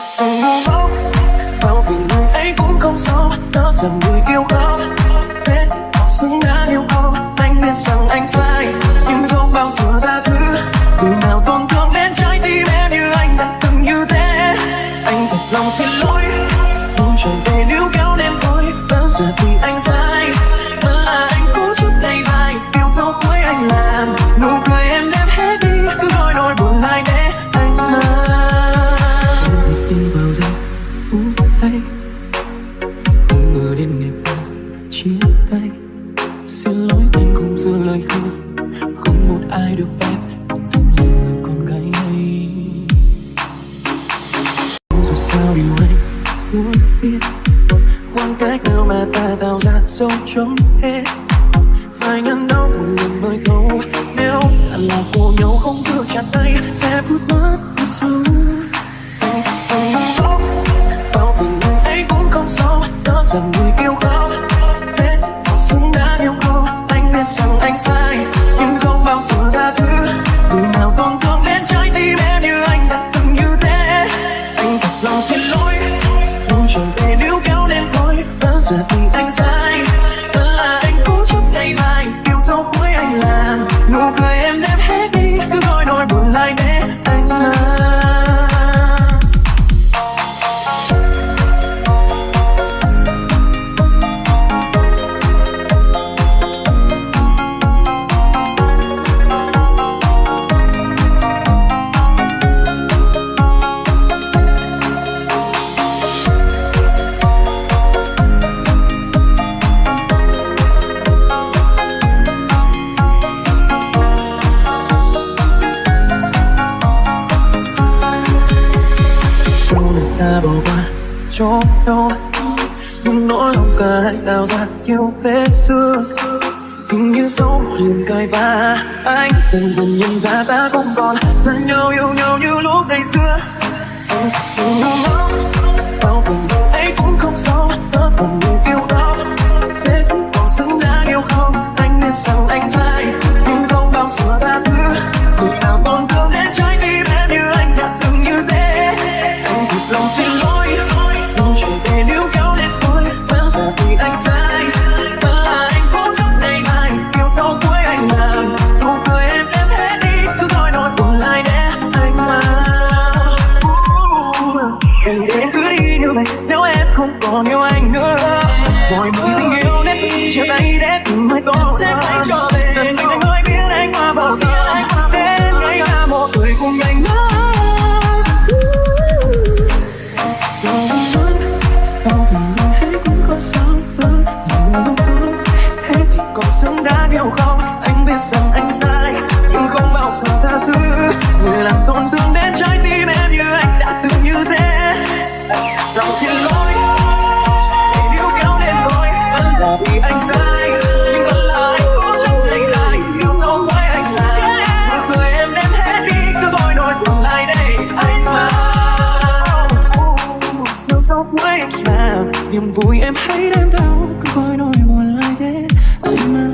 Sừng ngốc Bao vì người ấy cũng không sao Tớ là người yêu khóc Thế họ xứng đáng yêu không Anh biết rằng anh sai Nhưng không bao giờ tha thứ ngờ đến ngày ta chia tay. Xin lỗi anh không giữ lời hứa Không một ai được phép Thương là người con gái ấy. Dù sao điều anh muốn biết, Khoảng cách nào mà ta tạo ra dấu chấm hết. Phải ngăn. Anh thật lòng cho nhau Nhưng nỗi lòng cả hai tạo ra yêu vết xưa Hình như một liền cay va Anh dần dần nhận ra ta không còn. Thân nhau yêu nhau như lúc ngày xưa. Không còn yêu anh nữa. Mọi mối tình yêu đến chia tay để từng mai tốt sẽ phải trở về Dần anh mới biết anh qua bao giờ. Đến ngày ta một người cùng anh nữa. Là Anh rằng anh sai Nhưng không bao giờ tha thứ. Người làm tổn thương đến trái tim em như anh đã từng như thế. Lòng xin lỗi Niềm vui em hãy đem theo. Cứ gọi nỗi buồn lại để anh mang